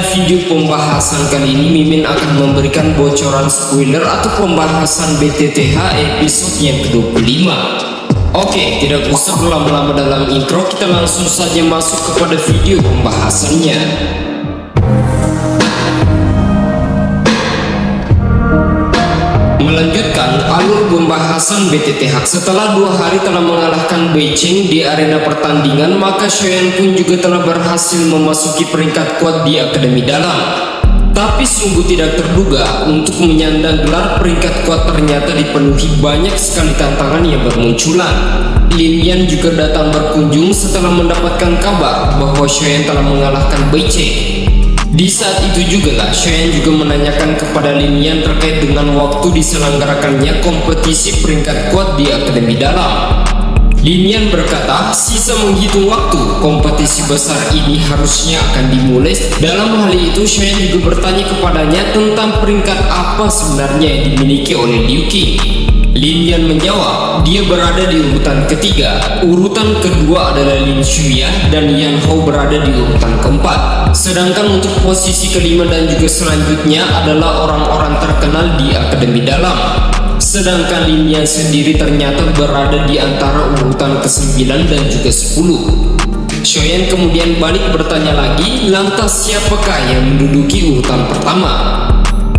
Pada video pembahasan kali ini Mimin akan memberikan bocoran spoiler atau pembahasan BTTH episode yang ke-25 Oke, tidak usah berlama-lama dalam intro Kita langsung saja masuk kepada video pembahasannya pembahasan BTTH setelah dua hari telah mengalahkan Beijing di arena pertandingan maka Shoyan pun juga telah berhasil memasuki peringkat kuat di Akademi Dalam. Tapi sungguh tidak terduga untuk menyandang gelar peringkat kuat ternyata dipenuhi banyak sekali tantangan yang bermunculan. Lin Yan juga datang berkunjung setelah mendapatkan kabar bahwa Shoyan telah mengalahkan Beijing di saat itu juga lah Cheyenne juga menanyakan kepada Linian terkait dengan waktu diselenggarakannya kompetisi peringkat kuat di Akademi Dalam. Linian berkata, sisa menghitung waktu, kompetisi besar ini harusnya akan dimulai. Dalam hal itu, Cheyenne juga bertanya kepadanya tentang peringkat apa sebenarnya yang dimiliki oleh Liu Qing. Lin Yan menjawab, dia berada di urutan ketiga. Urutan kedua adalah Lin Shuya dan Yan Hao berada di urutan keempat. Sedangkan untuk posisi kelima dan juga selanjutnya adalah orang-orang terkenal di Akademi Dalam. Sedangkan Lin Yan sendiri ternyata berada di antara urutan ke-9 dan juga 10. Shoyan kemudian balik bertanya lagi, lantas siapakah yang menduduki urutan pertama?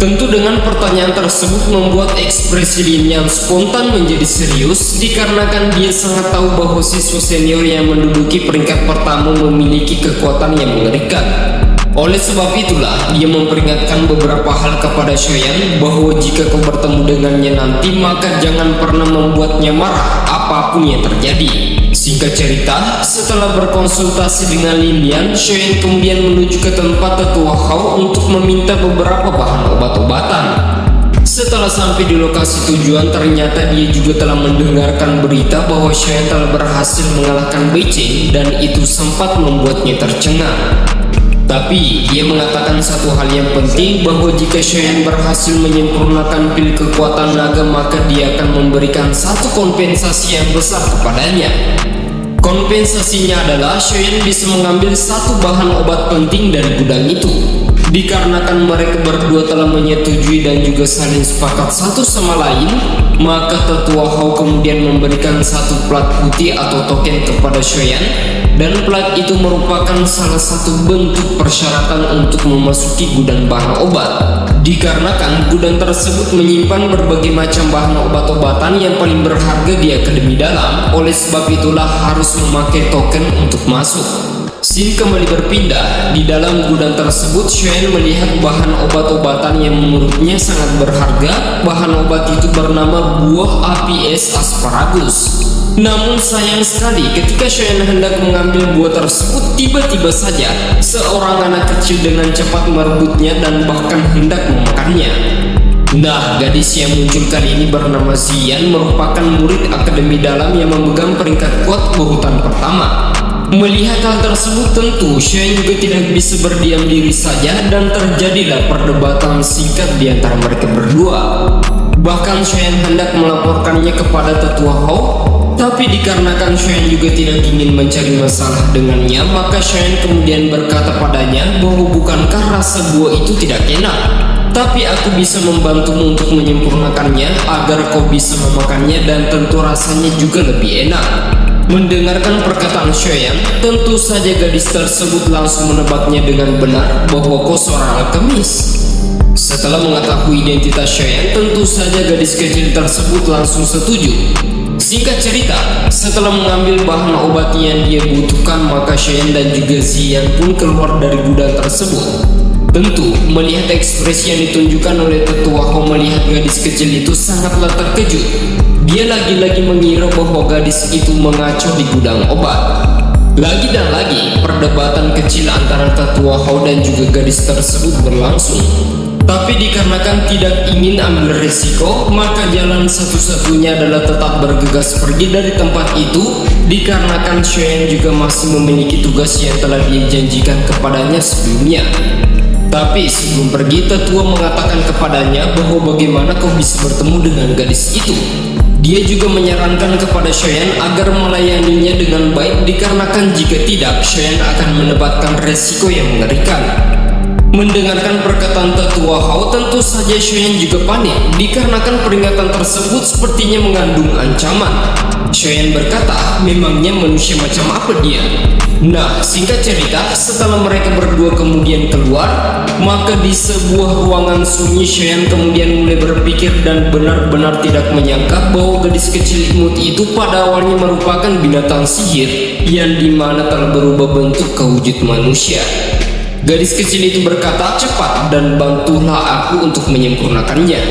Tentu dengan pertanyaan tersebut membuat ekspresi yang spontan menjadi serius dikarenakan dia sangat tahu bahwa siswa senior yang menduduki peringkat pertama memiliki kekuatan yang mengerikan. Oleh sebab itulah, dia memperingatkan beberapa hal kepada Shoyan bahwa jika kau bertemu dengannya nanti maka jangan pernah membuatnya marah apa pun yang terjadi. Singkat cerita, setelah berkonsultasi dengan Lilian, Shoyan kemudian menuju ke tempat tetua Hao untuk meminta beberapa bahan obat-obatan. Setelah sampai di lokasi tujuan, ternyata dia juga telah mendengarkan berita bahwa Shoyan telah berhasil mengalahkan Beijing dan itu sempat membuatnya tercengang. Tapi dia mengatakan satu hal yang penting bahwa jika Shoyan berhasil menyempurnakan pil kekuatan naga maka dia akan memberikan satu kompensasi yang besar kepadanya. Kompensasinya adalah Shoyan bisa mengambil satu bahan obat penting dari gudang itu. Dikarenakan mereka berdua telah menyetujui dan juga saling sepakat satu sama lain, maka tetua Hao kemudian memberikan satu plat putih atau token kepada Shoyan dan plat itu merupakan salah satu bentuk persyaratan untuk memasuki gudang bahan obat. Dikarenakan gudang tersebut menyimpan berbagai macam bahan obat-obatan yang paling berharga di akademi dalam, oleh sebab itulah harus memakai token untuk masuk. Sin kembali berpindah. Di dalam gudang tersebut, Shen melihat bahan obat-obatan yang menurutnya sangat berharga. Bahan obat itu bernama buah Apis asparagus. Namun sayang sekali ketika Shen hendak mengambil buah tersebut, tiba-tiba saja seorang anak kecil dengan cepat merebutnya dan bahkan hendak memakannya. Nah, gadis yang muncul kali ini bernama Zian merupakan murid akademi dalam yang memegang peringkat kuat urutan pertama. Melihat hal tersebut tentu Shane juga tidak bisa berdiam diri saja dan terjadilah perdebatan singkat di antara mereka berdua. Bahkan Shane hendak melaporkannya kepada tetua Hao, tapi dikarenakan Shane juga tidak ingin mencari masalah dengannya, maka Shane kemudian berkata padanya bahwa bukankah rasa buah itu tidak enak? Tapi aku bisa membantumu untuk menyempurnakannya agar kau bisa memakannya dan tentu rasanya juga lebih enak. Mendengarkan perkataan Shoyan, tentu saja gadis tersebut langsung menebaknya dengan benar bahwa kau seorang alkemis. Setelah mengetahui identitas Shoyan, tentu saja gadis kecil tersebut langsung setuju. Singkat cerita, setelah mengambil bahan obat yang dia butuhkan, maka Shoyan dan juga Zian pun keluar dari gudang tersebut. Tentu, melihat ekspresi yang ditunjukkan oleh tetua Ho melihat gadis kecil itu sangatlah terkejut. Dia lagi-lagi mengira bahwa gadis itu mengacu di gudang obat. Lagi dan lagi, perdebatan kecil antara tetua Hao dan juga gadis tersebut berlangsung. Tapi dikarenakan tidak ingin ambil resiko, maka jalan satu-satunya adalah tetap bergegas pergi dari tempat itu dikarenakan Shen juga masih memiliki tugas yang telah dia janjikan kepadanya sebelumnya. Tapi sebelum pergi, tetua mengatakan kepadanya bahwa bagaimana kau bisa bertemu dengan gadis itu. Dia juga menyarankan kepada Shoyan agar melayaninya dengan baik dikarenakan jika tidak, Shoyan akan mendapatkan resiko yang mengerikan. Mendengarkan perkataan tetua Hao, tentu saja Shoyan juga panik dikarenakan peringatan tersebut sepertinya mengandung ancaman. Shoyan berkata, memangnya manusia macam apa dia? Nah, singkat cerita, setelah mereka berdua kemudian keluar, maka di sebuah ruangan sunyi Shoyan kemudian mulai berpikir dan benar-benar tidak menyangka bahwa gadis kecil imut itu pada awalnya merupakan binatang sihir yang di mana telah berubah bentuk ke wujud manusia. Gadis kecil itu berkata, cepat dan bantulah aku untuk menyempurnakannya.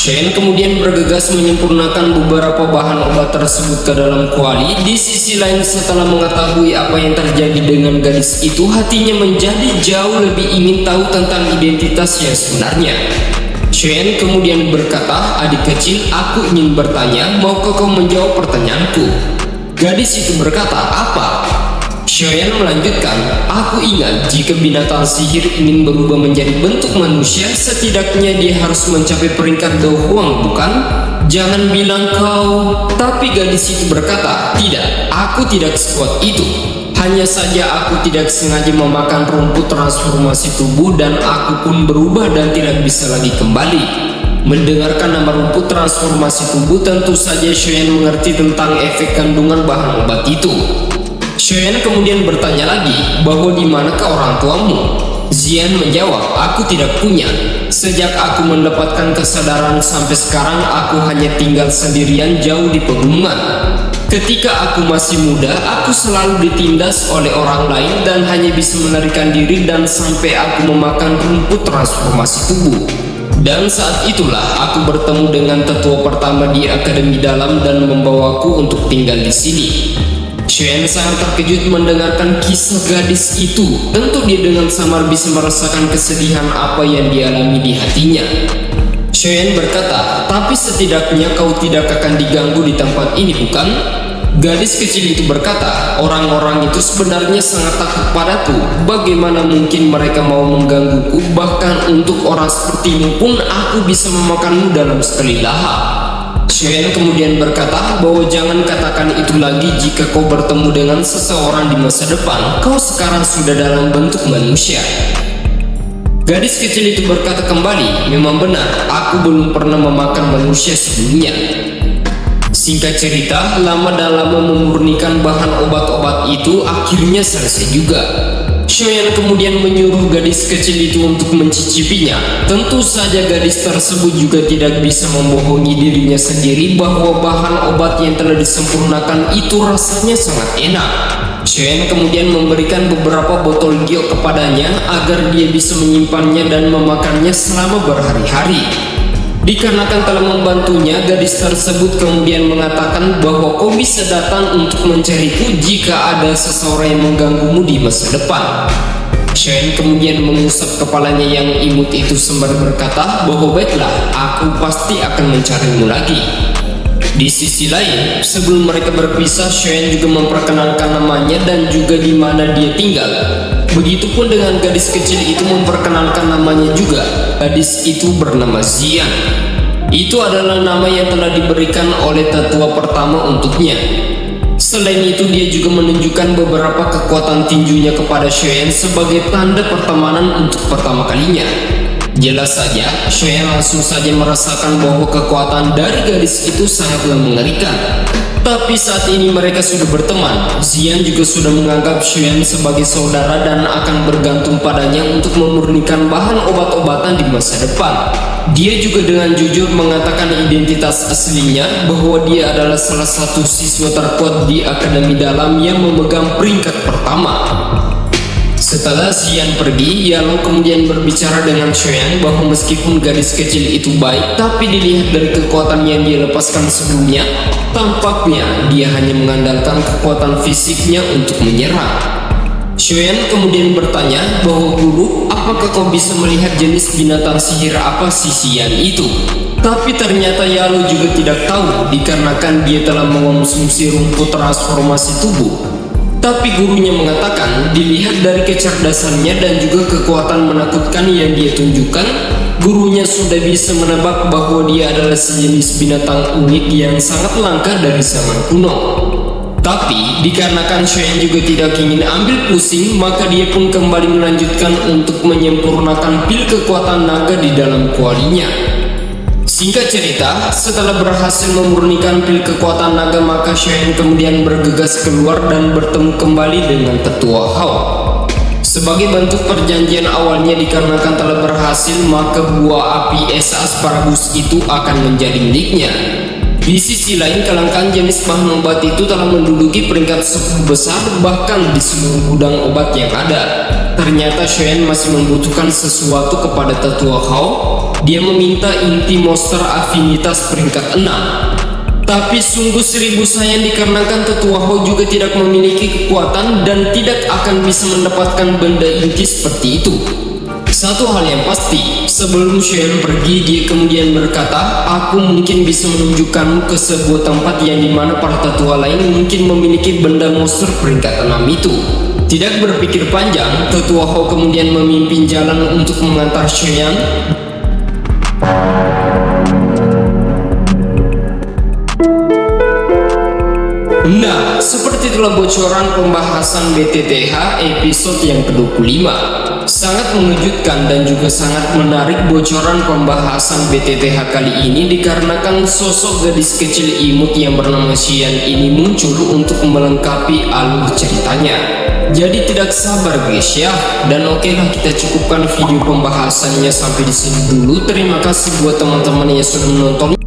Shane kemudian bergegas menyempurnakan beberapa bahan obat tersebut ke dalam kuali. Di sisi lain setelah mengetahui apa yang terjadi dengan gadis itu, hatinya menjadi jauh lebih ingin tahu tentang identitas yang sebenarnya. Shane kemudian berkata, adik kecil, aku ingin bertanya, maukah kau menjawab pertanyaanku? Gadis itu berkata, apa? Shoyan melanjutkan, aku ingat jika binatang sihir ingin berubah menjadi bentuk manusia, setidaknya dia harus mencapai peringkat Dohuang, bukan? Jangan bilang kau. Tapi gadis itu berkata, tidak, aku tidak sekuat itu. Hanya saja aku tidak sengaja memakan rumput transformasi tubuh dan aku pun berubah dan tidak bisa lagi kembali. Mendengarkan nama rumput transformasi tubuh tentu saja Shoyan mengerti tentang efek kandungan bahan obat itu. Shoyan kemudian bertanya lagi bahwa di manakah orang tuamu? Zian menjawab, aku tidak punya. Sejak aku mendapatkan kesadaran sampai sekarang aku hanya tinggal sendirian jauh di pegunungan. Ketika aku masih muda, aku selalu ditindas oleh orang lain dan hanya bisa melarikan diri dan sampai aku memakan rumput transformasi tubuh. Dan saat itulah aku bertemu dengan tetua pertama di Akademi Dalam dan membawaku untuk tinggal di sini. Shen sangat terkejut mendengarkan kisah gadis itu. Tentu dia dengan samar bisa merasakan kesedihan apa yang dialami di hatinya. Shen berkata, tapi setidaknya kau tidak akan diganggu di tempat ini bukan? Gadis kecil itu berkata, orang-orang itu sebenarnya sangat takut padaku. Bagaimana mungkin mereka mau menggangguku? Bahkan untuk orang sepertimu pun aku bisa memakanmu dalam sekali lahap. Shen kemudian berkata bahwa jangan katakan itu lagi jika kau bertemu dengan seseorang di masa depan. Kau sekarang sudah dalam bentuk manusia. Gadis kecil itu berkata kembali, memang benar, aku belum pernah memakan manusia sebelumnya. Singkat cerita, lama dan lama memurnikan bahan obat-obat itu akhirnya selesai juga. Shoyan kemudian menyuruh gadis kecil itu untuk mencicipinya. Tentu saja gadis tersebut juga tidak bisa membohongi dirinya sendiri bahwa bahan obat yang telah disempurnakan itu rasanya sangat enak. Shoyan kemudian memberikan beberapa botol giok kepadanya agar dia bisa menyimpannya dan memakannya selama berhari-hari. Dikarenakan telah membantunya, gadis tersebut kemudian mengatakan bahwa kau bisa datang untuk mencariku jika ada seseorang yang mengganggumu di masa depan. Shane kemudian mengusap kepalanya yang imut itu sembari berkata bahwa baiklah, aku pasti akan mencarimu lagi. Di sisi lain, sebelum mereka berpisah, Shane juga memperkenalkan namanya dan juga di mana dia tinggal. Begitupun dengan gadis kecil itu memperkenalkan namanya juga. Gadis itu bernama Zian. Itu adalah nama yang telah diberikan oleh tetua pertama untuknya. Selain itu dia juga menunjukkan beberapa kekuatan tinjunya kepada Shoyan sebagai tanda pertemanan untuk pertama kalinya. Jelas saja, Shoyan langsung saja merasakan bahwa kekuatan dari gadis itu sangatlah mengerikan. Tapi saat ini mereka sudah berteman, Zian juga sudah menganggap Xuan sebagai saudara dan akan bergantung padanya untuk memurnikan bahan obat-obatan di masa depan. Dia juga dengan jujur mengatakan identitas aslinya bahwa dia adalah salah satu siswa terkuat di Akademi Dalam yang memegang peringkat pertama. Setelah Xian pergi, Yalo kemudian berbicara dengan Xuan bahwa meskipun gadis kecil itu baik, tapi dilihat dari kekuatan yang dia lepaskan sebelumnya, tampaknya dia hanya mengandalkan kekuatan fisiknya untuk menyerang. Xuan kemudian bertanya bahwa guru, apakah kau bisa melihat jenis binatang sihir apa si Xian itu? Tapi ternyata Yalo juga tidak tahu dikarenakan dia telah mengonsumsi rumput transformasi tubuh tapi gurunya mengatakan, dilihat dari kecerdasannya dan juga kekuatan menakutkan yang dia tunjukkan, gurunya sudah bisa menebak bahwa dia adalah sejenis binatang unik yang sangat langka dari zaman kuno. Tapi, dikarenakan Shen juga tidak ingin ambil pusing, maka dia pun kembali melanjutkan untuk menyempurnakan pil kekuatan naga di dalam kualinya. Singkat cerita, setelah berhasil memurnikan pil kekuatan naga, maka Shen kemudian bergegas keluar dan bertemu kembali dengan tetua Hao. Sebagai bentuk perjanjian awalnya dikarenakan telah berhasil, maka buah api es asparagus itu akan menjadi miliknya. Di sisi lain, kelangkaan jenis bahan obat itu telah menduduki peringkat 10 besar bahkan di seluruh gudang obat yang ada. Ternyata Shen masih membutuhkan sesuatu kepada tetua Hao. Dia meminta inti monster afinitas peringkat 6. Tapi sungguh seribu sayang dikarenakan tetua Hao juga tidak memiliki kekuatan dan tidak akan bisa mendapatkan benda inti seperti itu. Satu hal yang pasti, sebelum Shen pergi, dia kemudian berkata, Aku mungkin bisa menunjukkanmu ke sebuah tempat yang di mana para tetua lain mungkin memiliki benda monster peringkat 6 itu. Tidak berpikir panjang, tetua Ho kemudian memimpin jalan untuk mengantar Shen Nah, seperti itulah bocoran pembahasan BTTH episode yang ke-25. Sangat mengejutkan dan juga sangat menarik bocoran pembahasan BTTH kali ini dikarenakan sosok gadis kecil imut yang bernama Xian ini muncul untuk melengkapi alur ceritanya. Jadi tidak sabar guys ya. Dan oke lah kita cukupkan video pembahasannya sampai di sini dulu. Terima kasih buat teman-teman yang sudah menonton.